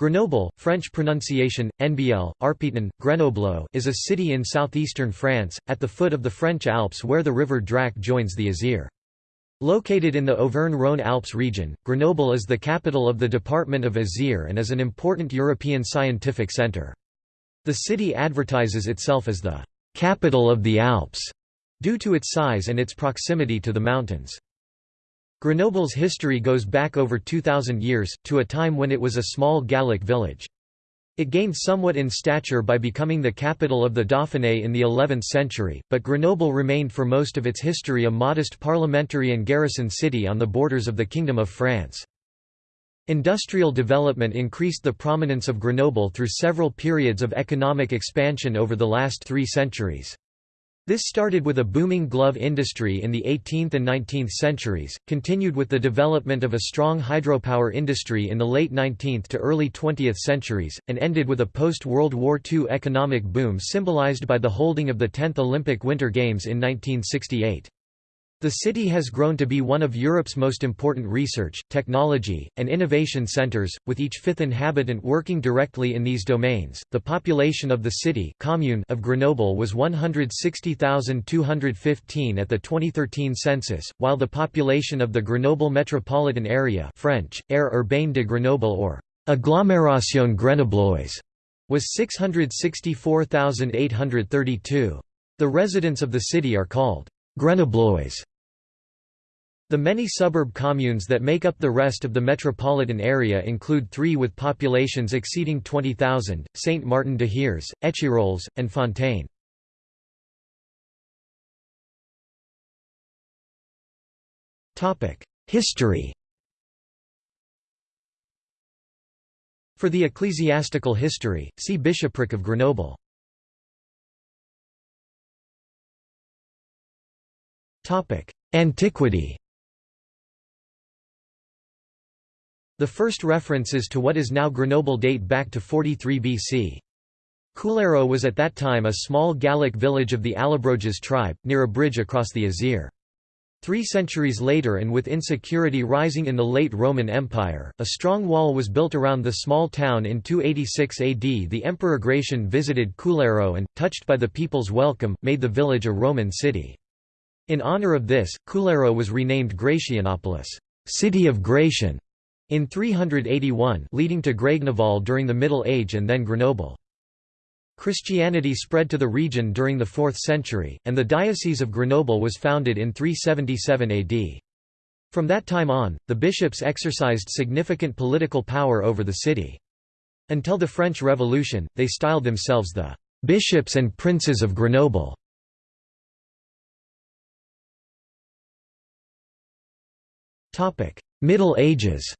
Grenoble, French pronunciation, NBL, Arpitan, Grenoble is a city in southeastern France, at the foot of the French Alps where the river Drac joins the Isère. Located in the Auvergne-Rhône Alps region, Grenoble is the capital of the department of Isère and is an important European scientific centre. The city advertises itself as the «capital of the Alps» due to its size and its proximity to the mountains. Grenoble's history goes back over 2,000 years, to a time when it was a small Gallic village. It gained somewhat in stature by becoming the capital of the Dauphiné in the 11th century, but Grenoble remained for most of its history a modest parliamentary and garrison city on the borders of the Kingdom of France. Industrial development increased the prominence of Grenoble through several periods of economic expansion over the last three centuries. This started with a booming glove industry in the 18th and 19th centuries, continued with the development of a strong hydropower industry in the late 19th to early 20th centuries, and ended with a post-World War II economic boom symbolized by the holding of the 10th Olympic Winter Games in 1968. The city has grown to be one of Europe's most important research, technology, and innovation centers, with each fifth inhabitant working directly in these domains. The population of the city commune of Grenoble was 160,215 at the 2013 census, while the population of the Grenoble metropolitan area French, Aire urbaine de Grenoble or Agglomération grenobloise was 664,832. The residents of the city are called Grenoblois. The many suburb communes that make up the rest of the metropolitan area include three with populations exceeding 20,000, Saint-Martin-de-Hères, Échirolles, and Fontaine. History For the ecclesiastical history, see Bishopric of Grenoble. Antiquity The first references to what is now Grenoble date back to 43 BC. Cularo was at that time a small Gallic village of the Allobroges tribe, near a bridge across the Isère. Three centuries later and with insecurity rising in the late Roman Empire, a strong wall was built around the small town in 286 AD the Emperor Gratian visited Cularo and, touched by the people's welcome, made the village a Roman city. In honor of this, Cularo was renamed Gratianopolis city of Gratian", in 381 leading to Grégneval during the Middle Age and then Grenoble. Christianity spread to the region during the 4th century, and the Diocese of Grenoble was founded in 377 AD. From that time on, the bishops exercised significant political power over the city. Until the French Revolution, they styled themselves the «bishops and princes of Grenoble». Middle Ages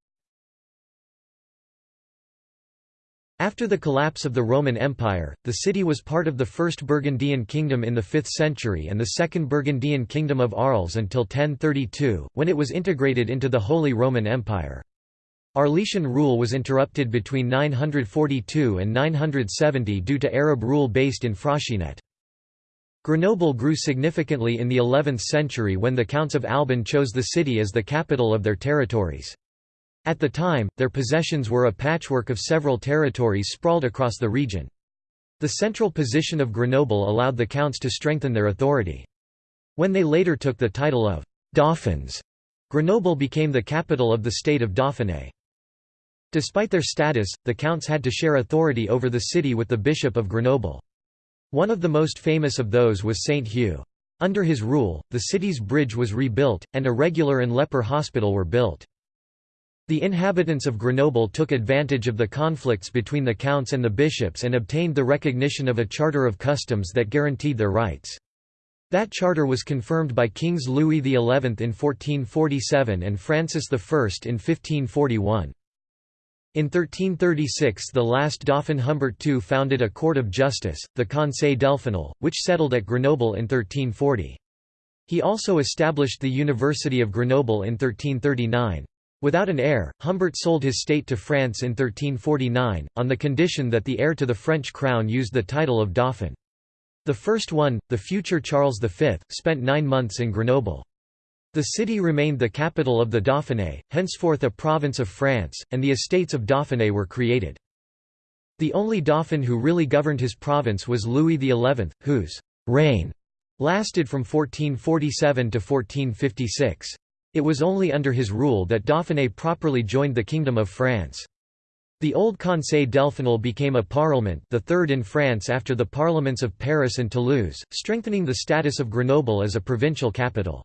After the collapse of the Roman Empire, the city was part of the First Burgundian Kingdom in the 5th century and the Second Burgundian Kingdom of Arles until 1032, when it was integrated into the Holy Roman Empire. Arelatian rule was interrupted between 942 and 970 due to Arab rule based in Fraxinet. Grenoble grew significantly in the 11th century when the Counts of Albon chose the city as the capital of their territories. At the time, their possessions were a patchwork of several territories sprawled across the region. The central position of Grenoble allowed the counts to strengthen their authority. When they later took the title of «Dauphins», Grenoble became the capital of the state of Dauphiné. Despite their status, the counts had to share authority over the city with the Bishop of Grenoble. One of the most famous of those was Saint Hugh. Under his rule, the city's bridge was rebuilt, and a regular and leper hospital were built. The inhabitants of Grenoble took advantage of the conflicts between the counts and the bishops and obtained the recognition of a charter of customs that guaranteed their rights. That charter was confirmed by Kings Louis XI in 1447 and Francis I in 1541. In 1336 the last Dauphin Humbert II founded a court of justice, the Conseil Delphinal, which settled at Grenoble in 1340. He also established the University of Grenoble in 1339. Without an heir, Humbert sold his state to France in 1349, on the condition that the heir to the French crown used the title of Dauphin. The first one, the future Charles V, spent nine months in Grenoble. The city remained the capital of the Dauphiné, henceforth a province of France, and the estates of Dauphiné were created. The only dauphin who really governed his province was Louis XI, whose «reign» lasted from 1447 to 1456. It was only under his rule that Dauphiné properly joined the Kingdom of France. The old Conseil Delphinal became a parlement the third in France after the parliaments of Paris and Toulouse, strengthening the status of Grenoble as a provincial capital.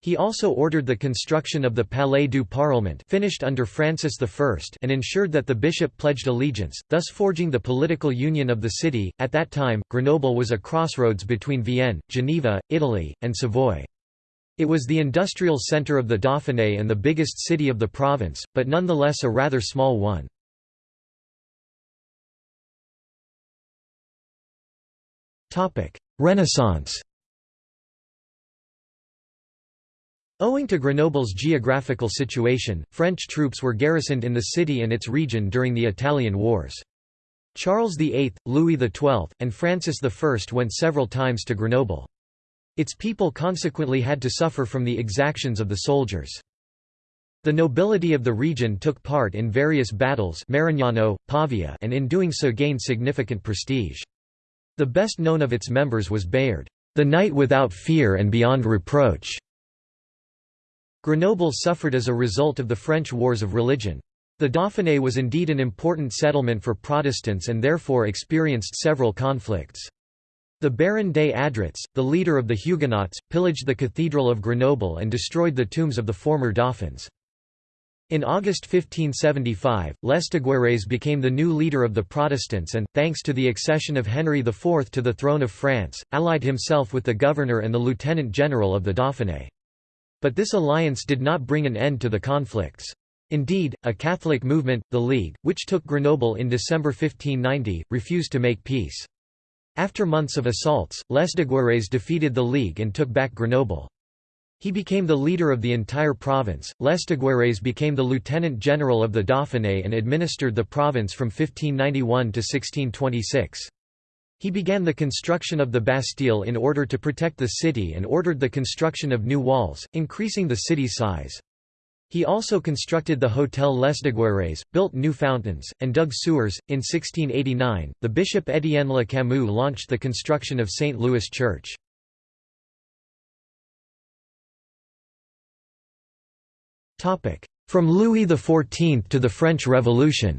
He also ordered the construction of the Palais du Parlement finished under Francis I and ensured that the bishop pledged allegiance, thus forging the political union of the city. At that time, Grenoble was a crossroads between Vienne, Geneva, Italy, and Savoy. It was the industrial centre of the Dauphiné and the biggest city of the province, but nonetheless a rather small one. Renaissance Owing to Grenoble's geographical situation, French troops were garrisoned in the city and its region during the Italian Wars. Charles VIII, Louis XII, and Francis I went several times to Grenoble. Its people consequently had to suffer from the exactions of the soldiers. The nobility of the region took part in various battles Marignano, Pavia and in doing so gained significant prestige. The best known of its members was Bayard, the knight without fear and beyond reproach. Grenoble suffered as a result of the French wars of religion. The Dauphiné was indeed an important settlement for Protestants and therefore experienced several conflicts. The Baron des Adrets, the leader of the Huguenots, pillaged the Cathedral of Grenoble and destroyed the tombs of the former dauphins. In August 1575, Lesdiguières became the new leader of the Protestants and, thanks to the accession of Henry IV to the throne of France, allied himself with the governor and the lieutenant general of the Dauphiné. But this alliance did not bring an end to the conflicts. Indeed, a Catholic movement, the League, which took Grenoble in December 1590, refused to make peace. After months of assaults, Lesdiguières defeated the League and took back Grenoble. He became the leader of the entire province. Lesdiguières became the lieutenant general of the Dauphiné and administered the province from 1591 to 1626. He began the construction of the Bastille in order to protect the city and ordered the construction of new walls, increasing the city's size. He also constructed the Hotel Lesdiguières, built new fountains, and dug sewers. In 1689, the Bishop Étienne Le Camus launched the construction of St. Louis Church. From Louis XIV to the French Revolution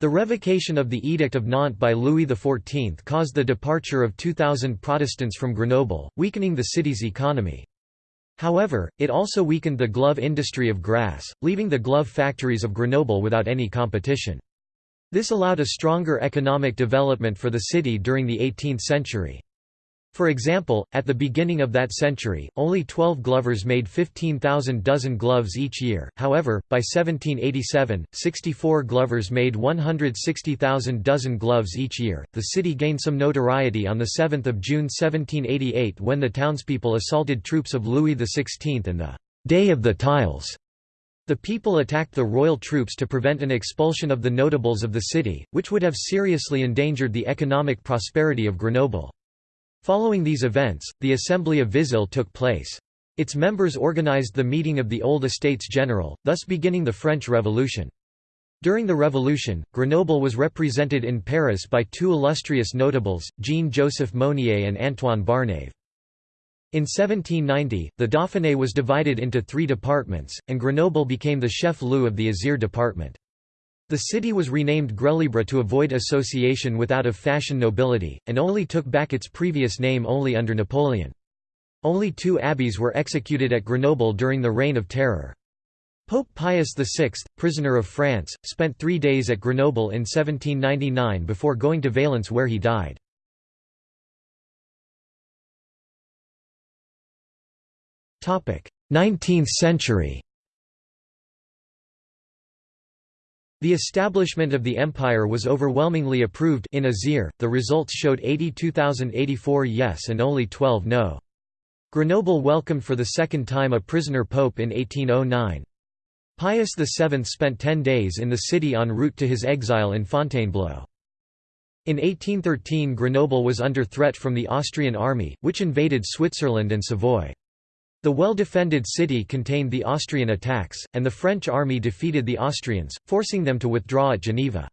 The revocation of the Edict of Nantes by Louis XIV caused the departure of 2,000 Protestants from Grenoble, weakening the city's economy. However, it also weakened the glove industry of Grasse, leaving the glove factories of Grenoble without any competition. This allowed a stronger economic development for the city during the 18th century. For example, at the beginning of that century, only 12 glovers made 15,000 dozen gloves each year, however, by 1787, 64 glovers made 160,000 dozen gloves each year. The city gained some notoriety on 7 June 1788 when the townspeople assaulted troops of Louis XVI and the «Day of the Tiles». The people attacked the royal troops to prevent an expulsion of the notables of the city, which would have seriously endangered the economic prosperity of Grenoble. Following these events, the Assembly of Vizille took place. Its members organized the meeting of the old Estates General, thus beginning the French Revolution. During the Revolution, Grenoble was represented in Paris by two illustrious notables, Jean-Joseph Mounier and Antoine Barnave. In 1790, the Dauphiné was divided into three departments, and Grenoble became the chef-lieu of the Isère department. The city was renamed Grelibre to avoid association with out-of-fashion nobility, and only took back its previous name only under Napoleon. Only two abbeys were executed at Grenoble during the Reign of Terror. Pope Pius VI, prisoner of France, spent three days at Grenoble in 1799 before going to Valence where he died. Nineteenth century The establishment of the empire was overwhelmingly approved in Isère, the results showed 82,084 yes and only 12 no. Grenoble welcomed for the second time a prisoner pope in 1809. Pius VII spent ten days in the city en route to his exile in Fontainebleau. In 1813 Grenoble was under threat from the Austrian army, which invaded Switzerland and Savoy. The well-defended city contained the Austrian attacks, and the French army defeated the Austrians, forcing them to withdraw at Geneva.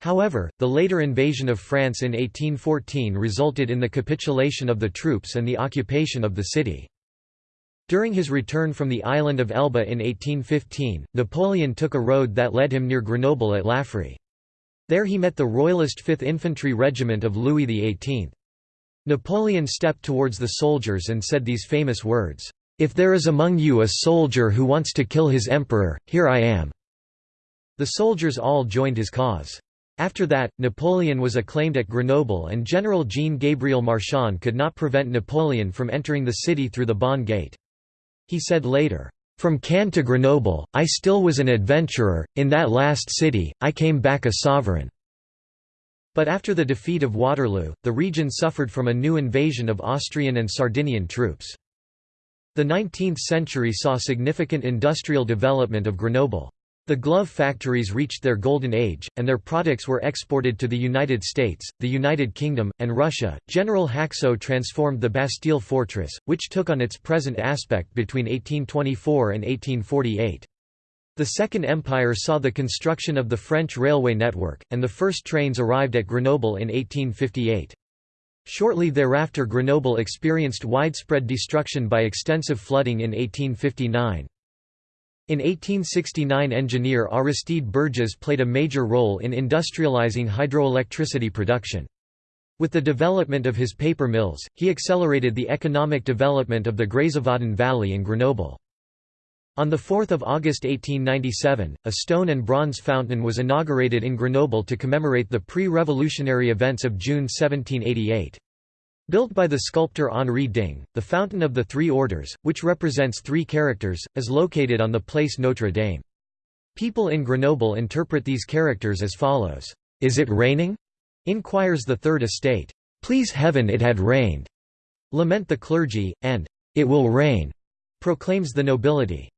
However, the later invasion of France in 1814 resulted in the capitulation of the troops and the occupation of the city. During his return from the island of Elba in 1815, Napoleon took a road that led him near Grenoble at Laffrey. There he met the Royalist 5th Infantry Regiment of Louis XVIII. Napoleon stepped towards the soldiers and said these famous words, "'If there is among you a soldier who wants to kill his emperor, here I am.'" The soldiers all joined his cause. After that, Napoleon was acclaimed at Grenoble and General Jean-Gabriel Marchand could not prevent Napoleon from entering the city through the Bonne Gate. He said later, "'From Caen to Grenoble, I still was an adventurer, in that last city, I came back a sovereign." But after the defeat of Waterloo, the region suffered from a new invasion of Austrian and Sardinian troops. The 19th century saw significant industrial development of Grenoble. The glove factories reached their golden age, and their products were exported to the United States, the United Kingdom, and Russia. General Haxo transformed the Bastille fortress, which took on its present aspect between 1824 and 1848. The Second Empire saw the construction of the French railway network, and the first trains arrived at Grenoble in 1858. Shortly thereafter Grenoble experienced widespread destruction by extensive flooding in 1859. In 1869 engineer Aristide Bergès played a major role in industrializing hydroelectricity production. With the development of his paper mills, he accelerated the economic development of the Grésivaudan Valley and Grenoble. On 4 August 1897, a stone and bronze fountain was inaugurated in Grenoble to commemorate the pre-revolutionary events of June 1788. Built by the sculptor Henri Ding, the Fountain of the Three Orders, which represents three characters, is located on the Place Notre Dame. People in Grenoble interpret these characters as follows, "'Is it raining?' inquires the Third Estate. "'Please heaven it had rained!' lament the clergy, and "'It will rain!' proclaims the nobility.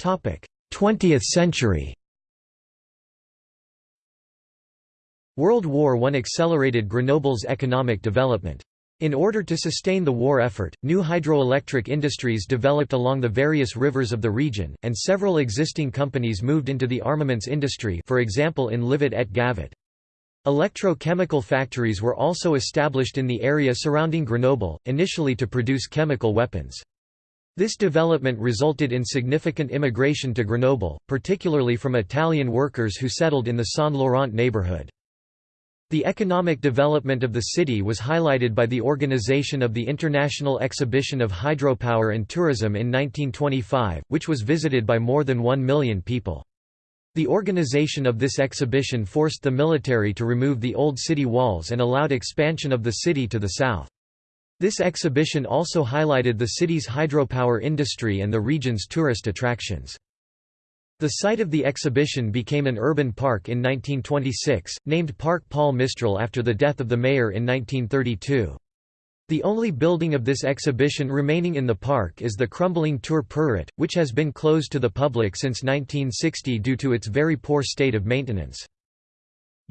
20th century World War I accelerated Grenoble's economic development. In order to sustain the war effort, new hydroelectric industries developed along the various rivers of the region, and several existing companies moved into the armaments industry for example in Livat et Gavat. Electrochemical factories were also established in the area surrounding Grenoble, initially to produce chemical weapons. This development resulted in significant immigration to Grenoble, particularly from Italian workers who settled in the Saint-Laurent neighborhood. The economic development of the city was highlighted by the organization of the International Exhibition of Hydropower and Tourism in 1925, which was visited by more than one million people. The organization of this exhibition forced the military to remove the old city walls and allowed expansion of the city to the south. This exhibition also highlighted the city's hydropower industry and the region's tourist attractions. The site of the exhibition became an urban park in 1926, named Parc Paul Mistral after the death of the mayor in 1932. The only building of this exhibition remaining in the park is the crumbling Tour Perret, which has been closed to the public since 1960 due to its very poor state of maintenance.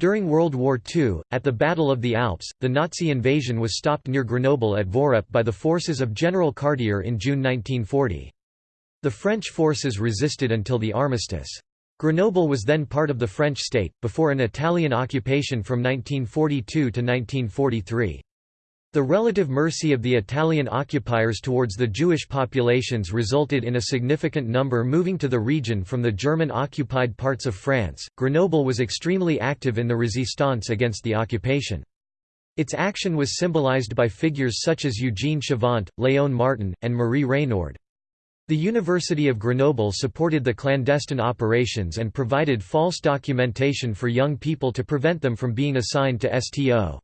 During World War II, at the Battle of the Alps, the Nazi invasion was stopped near Grenoble at Voreppe by the forces of General Cartier in June 1940. The French forces resisted until the armistice. Grenoble was then part of the French state, before an Italian occupation from 1942 to 1943. The relative mercy of the Italian occupiers towards the Jewish populations resulted in a significant number moving to the region from the German-occupied parts of France. Grenoble was extremely active in the resistance against the occupation. Its action was symbolized by figures such as Eugene Chavant, Léon Martin, and Marie Reynoard. The University of Grenoble supported the clandestine operations and provided false documentation for young people to prevent them from being assigned to STO.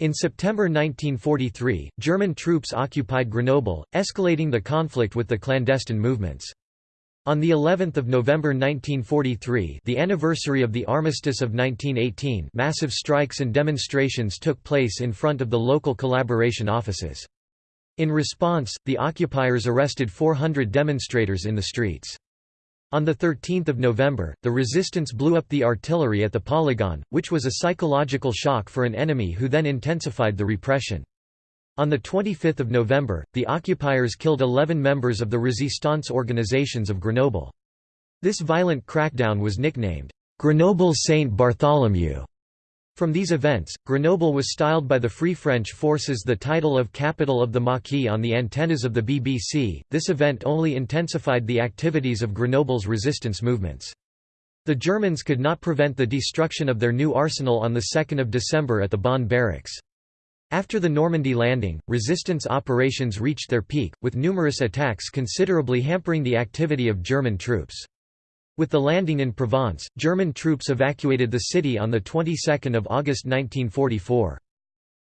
In September 1943, German troops occupied Grenoble, escalating the conflict with the clandestine movements. On the 11th of November 1943, the anniversary of the armistice of 1918, massive strikes and demonstrations took place in front of the local collaboration offices. In response, the occupiers arrested 400 demonstrators in the streets. On 13 November, the resistance blew up the artillery at the polygon, which was a psychological shock for an enemy who then intensified the repression. On 25 November, the occupiers killed 11 members of the resistance organizations of Grenoble. This violent crackdown was nicknamed, Grenoble Saint Bartholomew. From these events, Grenoble was styled by the Free French forces the title of capital of the Maquis on the antennas of the BBC. This event only intensified the activities of Grenoble's resistance movements. The Germans could not prevent the destruction of their new arsenal on 2 December at the Bonne Barracks. After the Normandy landing, resistance operations reached their peak, with numerous attacks considerably hampering the activity of German troops. With the landing in Provence, German troops evacuated the city on the 22nd of August 1944.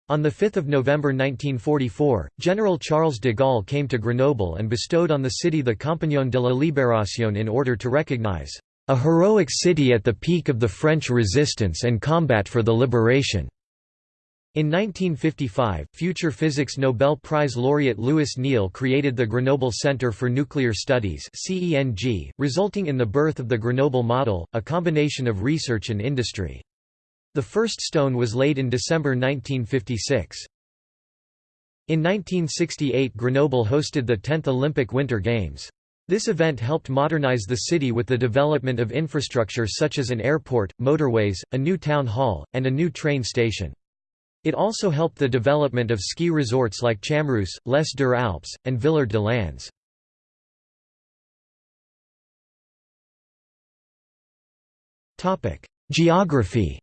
On 5 November 1944, General Charles de Gaulle came to Grenoble and bestowed on the city the Compagnon de la Libération in order to recognize a heroic city at the peak of the French resistance and combat for the liberation. In 1955, future physics Nobel Prize laureate Louis Néel created the Grenoble Centre for Nuclear Studies resulting in the birth of the Grenoble model, a combination of research and industry. The first stone was laid in December 1956. In 1968 Grenoble hosted the 10th Olympic Winter Games. This event helped modernize the city with the development of infrastructure such as an airport, motorways, a new town hall, and a new train station. It also helped the development of ski resorts like Chamrousse, Les Deux Alpes, and Villard de Lans. Geography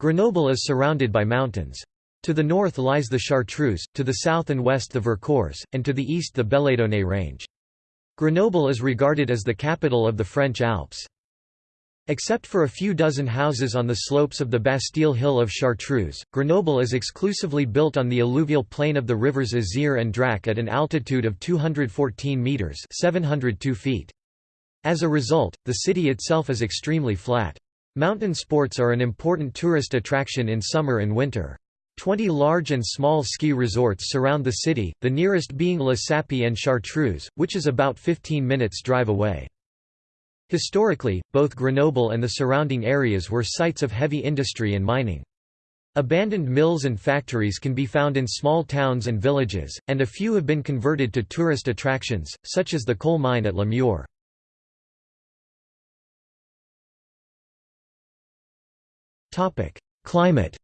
Grenoble is surrounded by mountains. To the north lies the Chartreuse, to the south and west the Vercors, and to the east the Belledonne range. Grenoble is regarded as the capital of the French Alps. Except for a few dozen houses on the slopes of the Bastille Hill of Chartreuse, Grenoble is exclusively built on the alluvial plain of the rivers Isère and Drac at an altitude of 214 metres 702 feet. As a result, the city itself is extremely flat. Mountain sports are an important tourist attraction in summer and winter. Twenty large and small ski resorts surround the city, the nearest being Les Sapes and Chartreuse, which is about 15 minutes drive away. Historically, both Grenoble and the surrounding areas were sites of heavy industry and mining. Abandoned mills and factories can be found in small towns and villages, and a few have been converted to tourist attractions, such as the coal mine at La Mure. Climate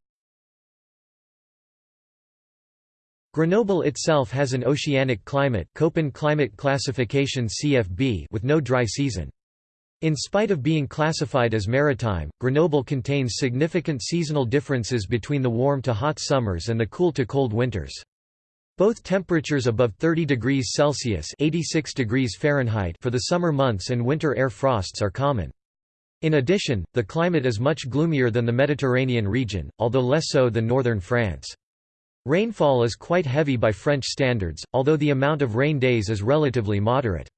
Grenoble itself has an oceanic climate Köppen climate classification CFB with no dry season. In spite of being classified as maritime, Grenoble contains significant seasonal differences between the warm to hot summers and the cool to cold winters. Both temperatures above 30 degrees Celsius 86 degrees Fahrenheit for the summer months and winter air frosts are common. In addition, the climate is much gloomier than the Mediterranean region, although less so than northern France. Rainfall is quite heavy by French standards, although the amount of rain days is relatively moderate.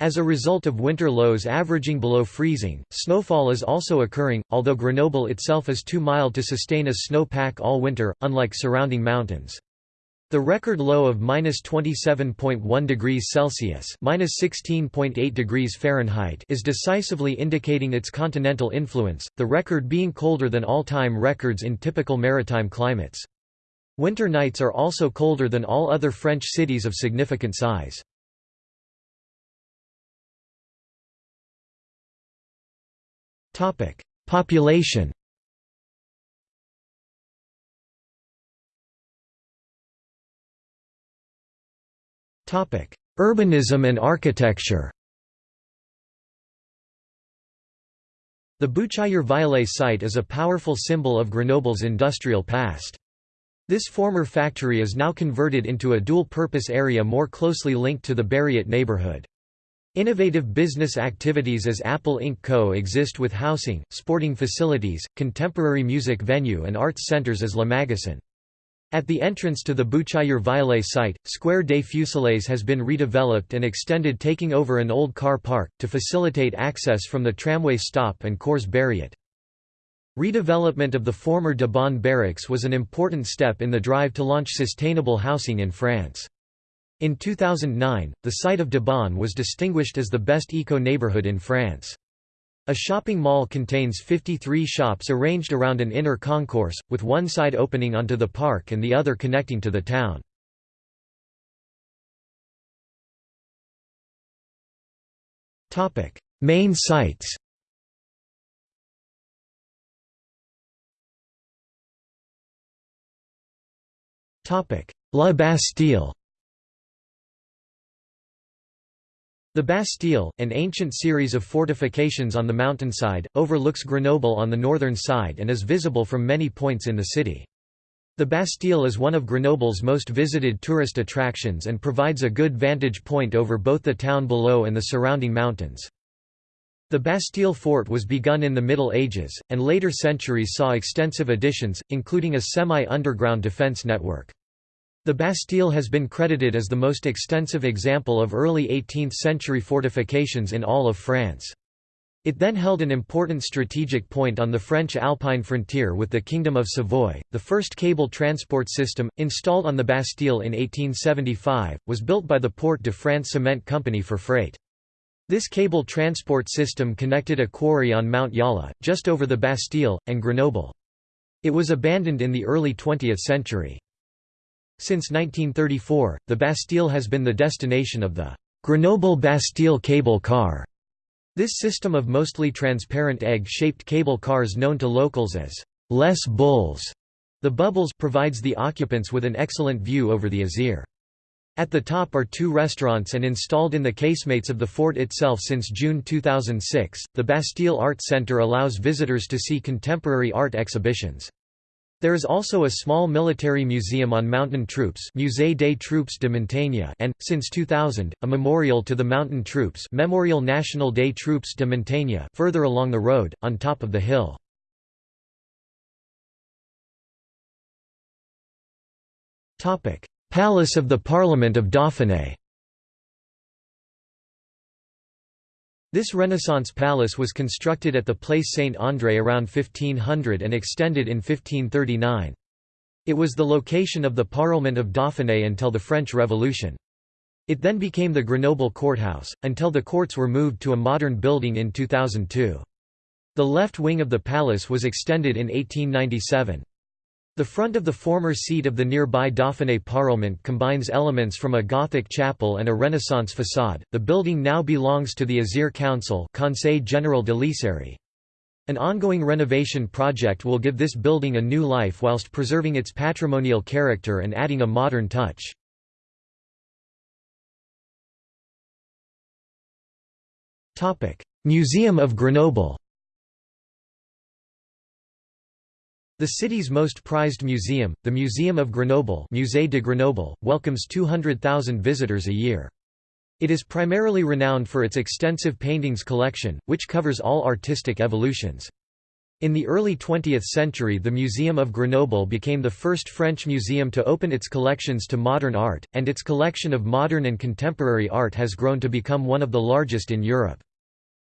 As a result of winter lows averaging below freezing, snowfall is also occurring, although Grenoble itself is too mild to sustain a snow pack all winter, unlike surrounding mountains. The record low of -27.1 degrees Celsius (-16.8 degrees Fahrenheit) is decisively indicating its continental influence, the record being colder than all-time records in typical maritime climates. Winter nights are also colder than all other French cities of significant size. Population Topic: Urbanism and architecture The Bouchayer-Viallet site is a powerful symbol of Grenoble's industrial past. This former factory is now converted into a dual-purpose area more closely linked to the Berriat neighborhood. Innovative business activities as Apple Inc. Co. exist with housing, sporting facilities, contemporary music venue and arts centers as Le Magasin. At the entrance to the Bouchayer-Viallet site, Square des Fusillés has been redeveloped and extended taking over an old car park, to facilitate access from the tramway stop and Cours Berriat. Redevelopment of the former de Bonne Barracks was an important step in the drive to launch sustainable housing in France. In 2009, the site of de Bonne was distinguished as the best eco-neighborhood in France. A shopping mall contains 53 shops arranged around an inner concourse, with one side opening onto the park and the other connecting to the town. Main sites La Bastille The Bastille, an ancient series of fortifications on the mountainside, overlooks Grenoble on the northern side and is visible from many points in the city. The Bastille is one of Grenoble's most visited tourist attractions and provides a good vantage point over both the town below and the surrounding mountains. The Bastille fort was begun in the Middle Ages, and later centuries saw extensive additions, including a semi-underground defense network. The Bastille has been credited as the most extensive example of early 18th-century fortifications in all of France. It then held an important strategic point on the French Alpine frontier with the Kingdom of Savoy. The first cable transport system, installed on the Bastille in 1875, was built by the Porte de France Cement Company for freight. This cable transport system connected a quarry on Mount Jalla, just over the Bastille, and Grenoble. It was abandoned in the early 20th century. Since 1934, the Bastille has been the destination of the Grenoble-Bastille cable car. This system of mostly transparent egg-shaped cable cars known to locals as Les Bulles, the bubbles provides the occupants with an excellent view over the Isère. At the top are two restaurants and installed in the casemates of the fort itself since June 2006, the Bastille Art Centre allows visitors to see contemporary art exhibitions. There is also a small military museum on mountain troops Musée des Troupes de Montagne and, since 2000, a memorial to the mountain troops Memorial National des Troupes de Montagne further along the road, on top of the hill. Palace of the Parliament of Dauphiné This Renaissance palace was constructed at the Place Saint-André around 1500 and extended in 1539. It was the location of the Parlement of Dauphiné until the French Revolution. It then became the Grenoble courthouse, until the courts were moved to a modern building in 2002. The left wing of the palace was extended in 1897. The front of the former seat of the nearby Dauphiné Parlement combines elements from a Gothic chapel and a Renaissance facade. The building now belongs to the Isère Council, Conseil Général de. An ongoing renovation project will give this building a new life whilst preserving its patrimonial character and adding a modern touch. Museum of Grenoble The city's most prized museum, the Museum of Grenoble Musée de Grenoble, welcomes 200,000 visitors a year. It is primarily renowned for its extensive paintings collection, which covers all artistic evolutions. In the early 20th century the Museum of Grenoble became the first French museum to open its collections to modern art, and its collection of modern and contemporary art has grown to become one of the largest in Europe.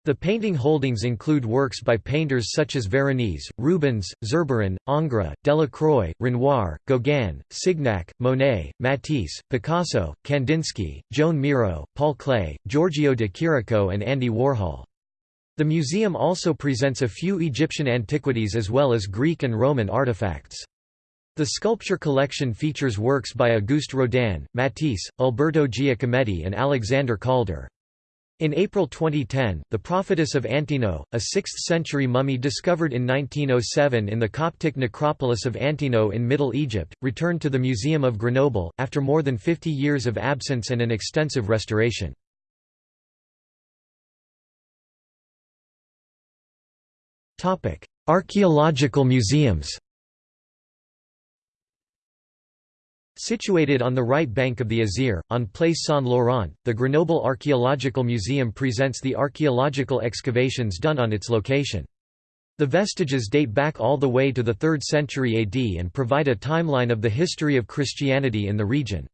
The painting holdings include works by painters such as Veronese, Rubens, Zurbaran, Ingres, Delacroix, Renoir, Gauguin, Signac, Monet, Matisse, Picasso, Kandinsky, Joan Miro, Paul Klee, Giorgio de Chirico and Andy Warhol. The museum also presents a few Egyptian antiquities as well as Greek and Roman artifacts. The sculpture collection features works by Auguste Rodin, Matisse, Alberto Giacometti and Alexander Calder. In April 2010, the prophetess of Antinoé, a 6th-century mummy discovered in 1907 in the Coptic necropolis of Antinoé in Middle Egypt, returned to the Museum of Grenoble, after more than 50 years of absence and an extensive restoration. Archaeological museums Situated on the right bank of the Isère, on Place Saint-Laurent, the Grenoble Archaeological Museum presents the archaeological excavations done on its location. The vestiges date back all the way to the 3rd century AD and provide a timeline of the history of Christianity in the region.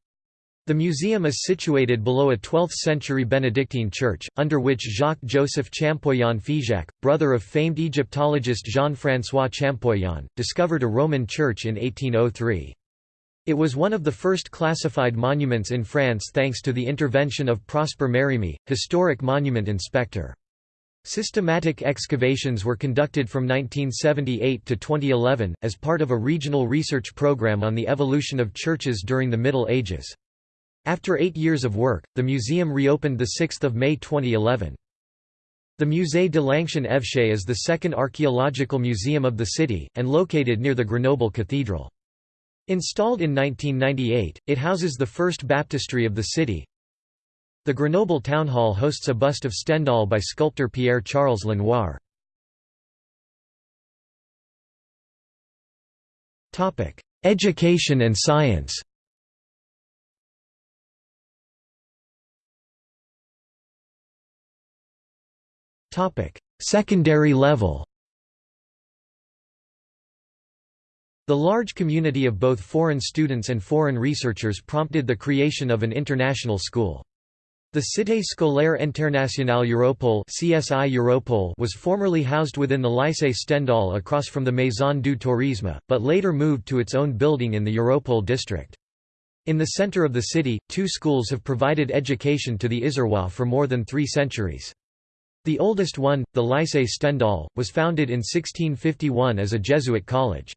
The museum is situated below a 12th-century Benedictine church, under which Jacques-Joseph Champollion Figeac, brother of famed Egyptologist Jean-François Champollion, discovered a Roman church in 1803. It was one of the first classified monuments in France thanks to the intervention of Prosper Mérimée, historic monument inspector. Systematic excavations were conducted from 1978 to 2011, as part of a regional research program on the evolution of churches during the Middle Ages. After eight years of work, the museum reopened 6 May 2011. The Musée de l'Ancien Évêché is the second archaeological museum of the city, and located near the Grenoble Cathedral. Installed in 1998, it houses the first baptistry of the city. The Grenoble Town Hall hosts a bust of Stendhal by sculptor Pierre-Charles Lenoir. Education and science Secondary level The large community of both foreign students and foreign researchers prompted the creation of an international school. The Cité scolaire internationale Europole (CSI Europole) was formerly housed within the Lycée Stendhal across from the Maison du Tourisme, but later moved to its own building in the Europole district. In the center of the city, two schools have provided education to the Isérois for more than three centuries. The oldest one, the Lycée Stendhal, was founded in 1651 as a Jesuit college.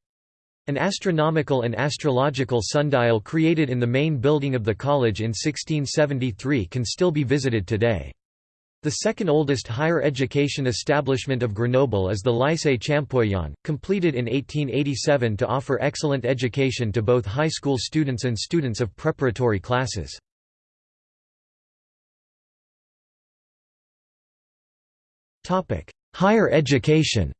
An astronomical and astrological sundial created in the main building of the college in 1673 can still be visited today. The second oldest higher education establishment of Grenoble is the Lycée Champollion, completed in 1887 to offer excellent education to both high school students and students of preparatory classes. Higher education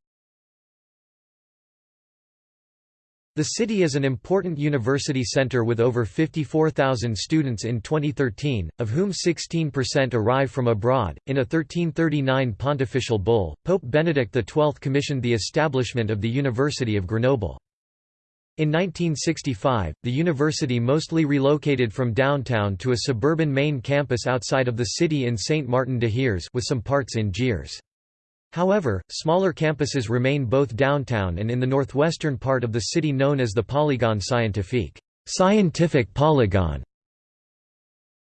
The city is an important university center with over 54,000 students in 2013, of whom 16% arrive from abroad. In a 1339 pontifical bull, Pope Benedict XII commissioned the establishment of the University of Grenoble. In 1965, the university mostly relocated from downtown to a suburban main campus outside of the city in Saint-Martin-de-Hères with some parts in Gers. However, smaller campuses remain both downtown and in the northwestern part of the city known as the Polygone Scientifique scientific polygon.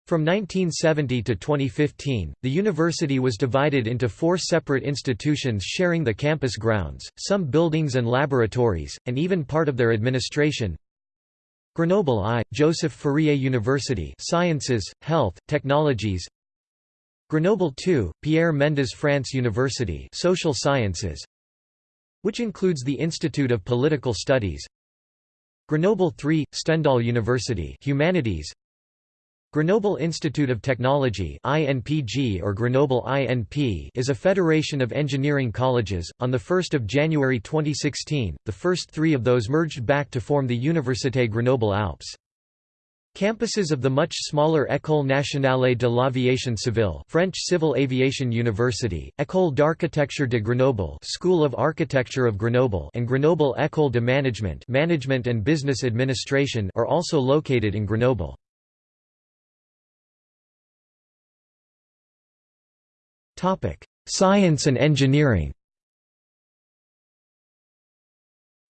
From 1970 to 2015, the university was divided into four separate institutions sharing the campus grounds, some buildings and laboratories, and even part of their administration. Grenoble I, Joseph Fourier University Sciences, Health, Technologies Grenoble 2, Pierre Mendès France University Social Sciences which includes the Institute of Political Studies Grenoble 3, Stendhal University Humanities Grenoble Institute of Technology INPG or Grenoble INP is a federation of engineering colleges. On 1 January 2016, the first three of those merged back to form the Université Grenoble Alpes. Campuses of the much smaller École nationale de l'aviation civile French Civil Aviation University, École d'architecture de Grenoble School of Architecture of Grenoble and Grenoble École de Management Management and Business Administration are also located in Grenoble. Science and engineering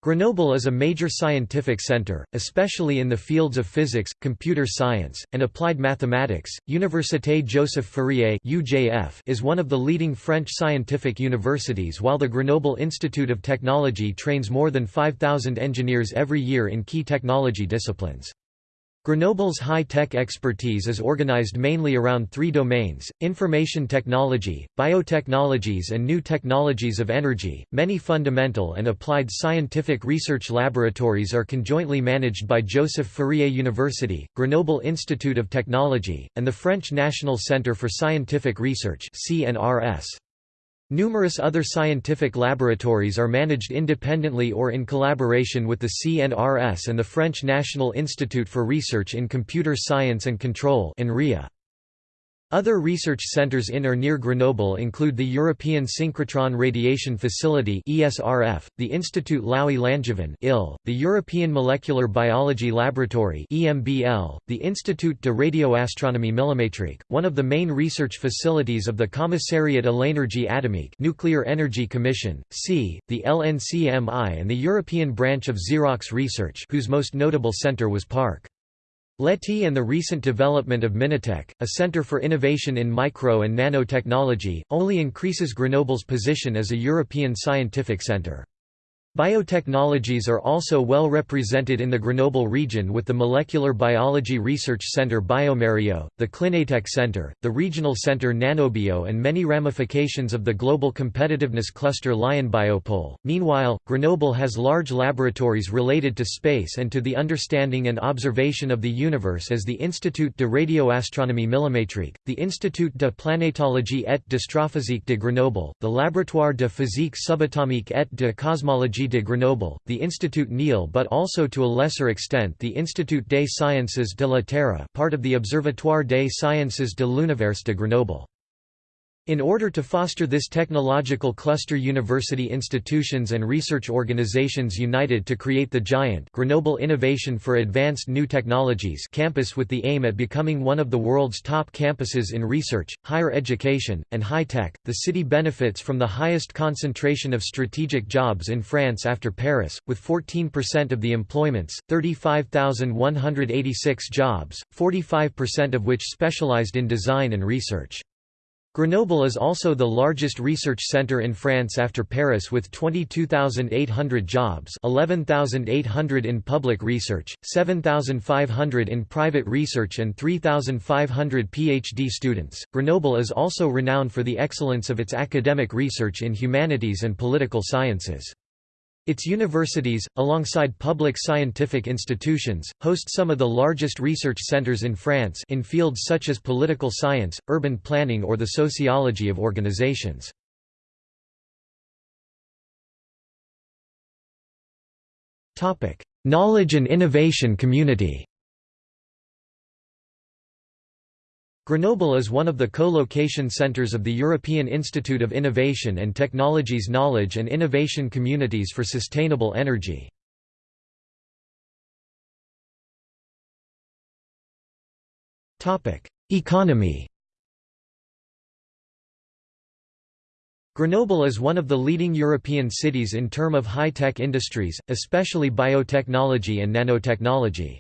Grenoble is a major scientific center, especially in the fields of physics, computer science, and applied mathematics. Université Joseph Fourier (UJF) is one of the leading French scientific universities, while the Grenoble Institute of Technology trains more than 5000 engineers every year in key technology disciplines. Grenoble's high-tech expertise is organized mainly around three domains, information technology, biotechnologies and new technologies of energy. Many fundamental and applied scientific research laboratories are conjointly managed by Joseph Fourier University, Grenoble Institute of Technology, and the French National Centre for Scientific Research CNRS. Numerous other scientific laboratories are managed independently or in collaboration with the CNRS and the French National Institute for Research in Computer Science and Control Other research centers in or near Grenoble include the European Synchrotron Radiation Facility (ESRF), the Institut Laue Langevin (IL), the European Molecular Biology Laboratory (EMBL), the Institut de Radioastronomie Millimétrique, one of the main research facilities of the Commissariat à l'énergie atomique (Nuclear Energy Commission), C, the LNCMI, and the European branch of Xerox Research, whose most notable center was Parc. Leti and the recent development of Minatec, a center for innovation in micro and nanotechnology, only increases Grenoble's position as a European scientific center. Biotechnologies are also well represented in the Grenoble region with the Molecular Biology Research Center Biomario, the Clinatec Center, the Regional Center Nanobio and many ramifications of the Global Competitiveness Cluster Lion Biopole. Meanwhile, Grenoble has large laboratories related to space and to the understanding and observation of the universe as the Institut de Radioastronomie Millimétrique, the Institut de Planétologie et d'Astrophysique de Grenoble, the Laboratoire de Physique Subatomique et de Cosmologie de Grenoble, the Institut Néel but also to a lesser extent the Institut des Sciences de la Terre part of the Observatoire des Sciences de l'Univers de Grenoble. In order to foster this technological cluster university institutions and research organizations united to create the giant Grenoble Innovation for Advanced New Technologies campus with the aim at becoming one of the world's top campuses in research, higher education, and high-tech, the city benefits from the highest concentration of strategic jobs in France after Paris, with 14% of the employments, 35,186 jobs, 45% of which specialized in design and research. Grenoble is also the largest research centre in France after Paris with 22,800 jobs 11,800 in public research, 7,500 in private research and 3,500 PhD students. Grenoble is also renowned for the excellence of its academic research in humanities and political sciences. Its universities, alongside public scientific institutions, host some of the largest research centers in France in fields such as political science, urban planning or the sociology of organizations. Knowledge and innovation community Grenoble is one of the co-location centers of the European Institute of Innovation and Technology's Knowledge and Innovation Communities for Sustainable Energy. Economy Grenoble is one of the leading European cities in term of high-tech industries, especially biotechnology and nanotechnology.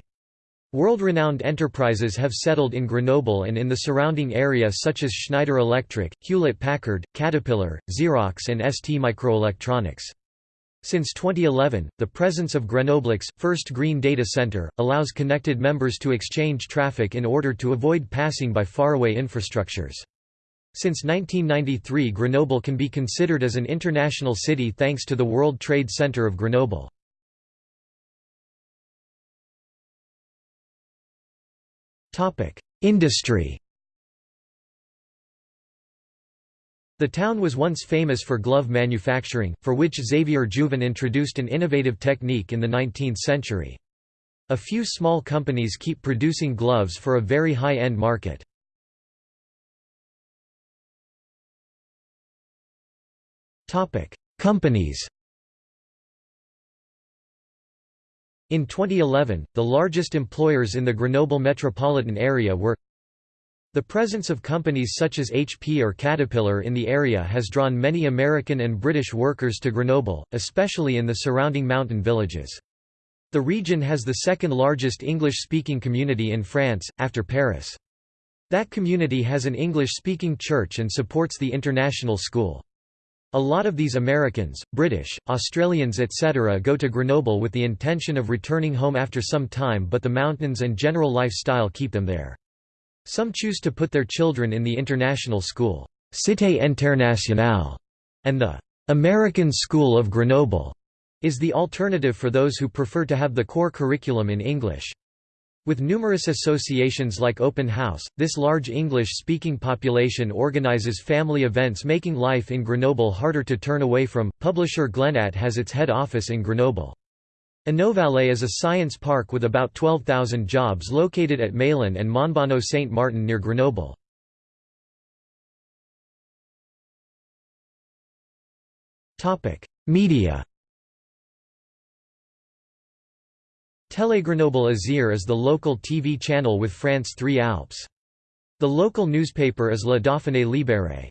World-renowned enterprises have settled in Grenoble and in the surrounding area such as Schneider Electric, Hewlett-Packard, Caterpillar, Xerox and ST Microelectronics. Since 2011, the presence of Grenoble's, first green data center, allows connected members to exchange traffic in order to avoid passing by faraway infrastructures. Since 1993 Grenoble can be considered as an international city thanks to the World Trade Center of Grenoble. Industry The town was once famous for glove manufacturing, for which Xavier Jouvin introduced an innovative technique in the 19th century. A few small companies keep producing gloves for a very high-end market. Companies In 2011, the largest employers in the Grenoble metropolitan area were the presence of companies such as HP or Caterpillar in the area has drawn many American and British workers to Grenoble, especially in the surrounding mountain villages. The region has the second largest English-speaking community in France, after Paris. That community has an English-speaking church and supports the international school. A lot of these Americans, British, Australians etc. go to Grenoble with the intention of returning home after some time but the mountains and general lifestyle keep them there. Some choose to put their children in the international school, Cité Internationale, and the American School of Grenoble is the alternative for those who prefer to have the core curriculum in English. With numerous associations like Open House, this large English-speaking population organizes family events making life in Grenoble harder to turn away from. Publisher Glenat has its head office in Grenoble. Inovallée is a science park with about 12,000 jobs located at Meylan and Montbonnot Saint Martin near Grenoble. Media Télégrenoble Isère is the local TV channel with France 3 Alpes. The local newspaper is La Dauphiné Libéré.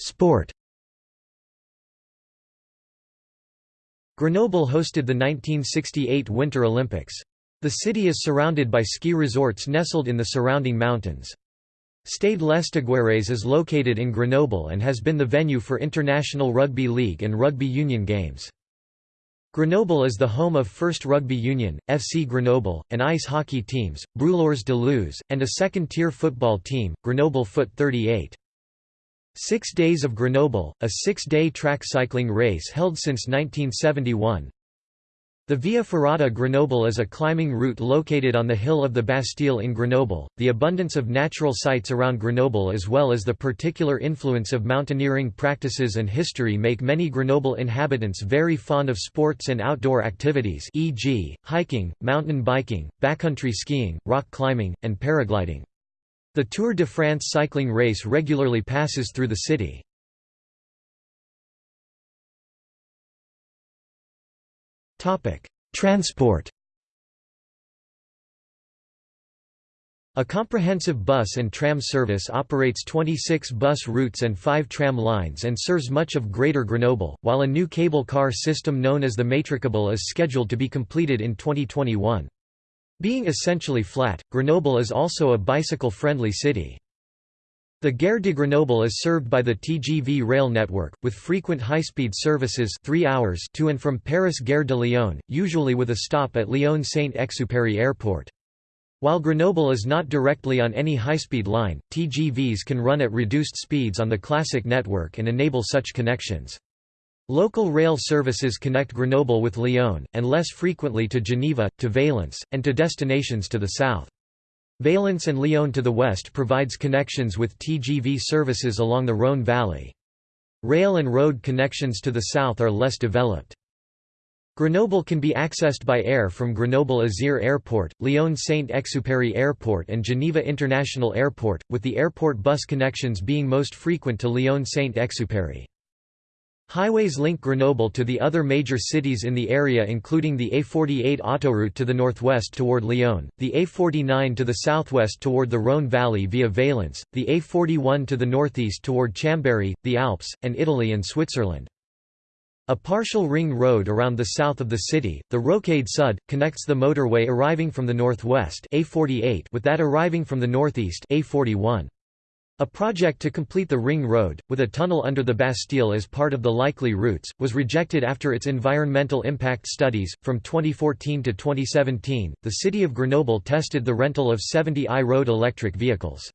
Sport Grenoble hosted the 1968 Winter Olympics. The city is surrounded by ski resorts nestled in the surrounding mountains. Stade Lesdiguières is located in Grenoble and has been the venue for International Rugby League and Rugby Union games. Grenoble is the home of First Rugby Union, FC Grenoble, and ice hockey teams, Brûleurs de Loups, and a second-tier football team, Grenoble Foot 38. Six Days of Grenoble, a six-day track cycling race held since 1971. The Via Ferrata Grenoble is a climbing route located on the hill of the Bastille in Grenoble. The abundance of natural sites around Grenoble as well as the particular influence of mountaineering practices and history make many Grenoble inhabitants very fond of sports and outdoor activities e.g., hiking, mountain biking, backcountry skiing, rock climbing, and paragliding. The Tour de France cycling race regularly passes through the city. Transport A comprehensive bus and tram service operates 26 bus routes and 5 tram lines and serves much of Greater Grenoble, while a new cable car system known as the Métrocâble is scheduled to be completed in 2021. Being essentially flat, Grenoble is also a bicycle-friendly city. The Gare de Grenoble is served by the TGV rail network, with frequent high-speed services 3 hours to and from Paris Gare de Lyon, usually with a stop at Lyon Saint-Exupéry Airport. While Grenoble is not directly on any high-speed line, TGVs can run at reduced speeds on the classic network and enable such connections. Local rail services connect Grenoble with Lyon, and less frequently to Geneva, to Valence, and to destinations to the south. Valence and Lyon to the west provides connections with TGV services along the Rhône Valley. Rail and road connections to the south are less developed. Grenoble can be accessed by air from Grenoble Isère Airport, Lyon Saint-Exupéry Airport and Geneva International Airport, with the airport bus connections being most frequent to Lyon Saint-Exupéry. Highways link Grenoble to the other major cities in the area including the A48 autoroute to the northwest toward Lyon, the A49 to the southwest toward the Rhône Valley via Valence, the A41 to the northeast toward Chambéry, the Alps, and Italy and Switzerland. A partial ring road around the south of the city, the Rocade Sud, connects the motorway arriving from the northwest A48 with that arriving from the northeast A41. A project to complete the Ring Road, with a tunnel under the Bastille as part of the likely routes, was rejected after its environmental impact studies. From 2014 to 2017, the city of Grenoble tested the rental of 70 I-road electric vehicles.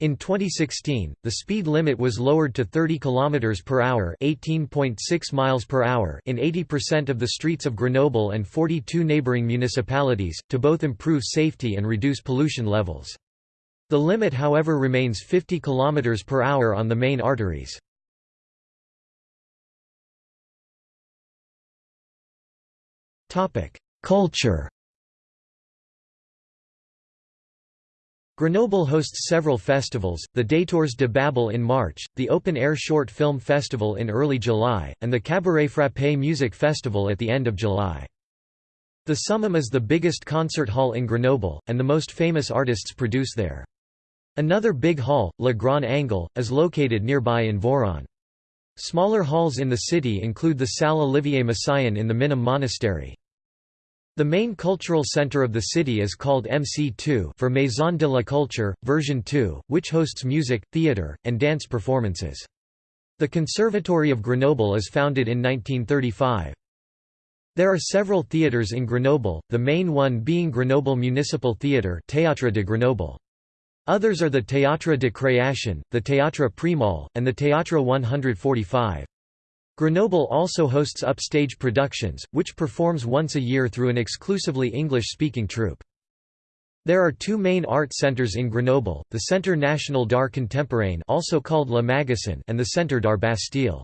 In 2016, the speed limit was lowered to 30 km per hour, 18.6 miles per hour in 80% of the streets of Grenoble and 42 neighboring municipalities, to both improve safety and reduce pollution levels. The limit however remains 50 km per hour on the main arteries. Culture Grenoble hosts several festivals, the Détours de Babel in March, the Open Air Short Film Festival in early July, and the Cabaret Frappé Music Festival at the end of July. The Summum is the biggest concert hall in Grenoble, and the most famous artists produce there. Another big hall, Le Grand Angle, is located nearby in Voiron. Smaller halls in the city include the Salle Olivier Messiaen in the Minim Monastery. The main cultural center of the city is called MC2 for Maison de la Culture, version 2, which hosts music, theatre, and dance performances. The Conservatory of Grenoble is founded in 1935. There are several theatres in Grenoble, the main one being Grenoble Municipal Theatre Théâtre de Grenoble. Others are the Théâtre de Création, the Théâtre Prémol, and the Théâtre 145. Grenoble also hosts upstage productions, which performs once a year through an exclusively English-speaking troupe. There are two main art centres in Grenoble, the Centre National d'Art Contemporain also called Le Magasin and the Centre d'Art Bastille.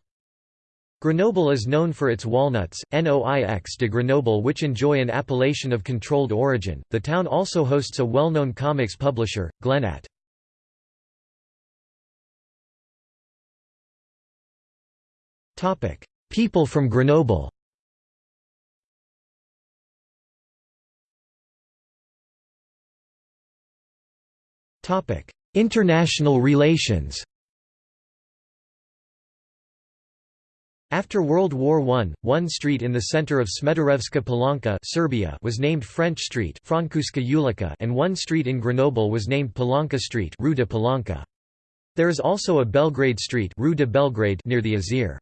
Grenoble is known for its walnuts, Noix de Grenoble, which enjoy an appellation of controlled origin. The town also hosts a well known comics publisher, Glenat. People from Grenoble International relations After World War I, one street in the center of Smederevska Palanka Serbia was named French Street and one street in Grenoble was named Palanka Street Rue de Palanka. There is also a Belgrade Street Rue de Belgrade near the Isère.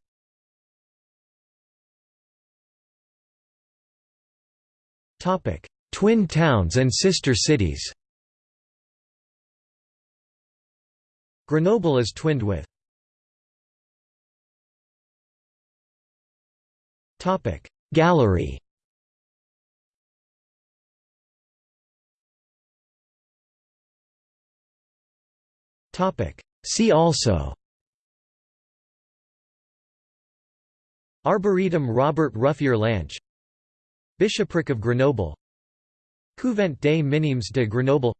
Twin towns and sister cities Grenoble is twinned with Gallery See also Arboretum Robert Ruffier Lanche Bishopric of Grenoble Couvent des Minimes de Grenoble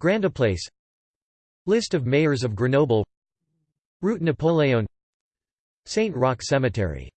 Grandeplace List of mayors of Grenoble Route Napoléon Saint Roch Cemetery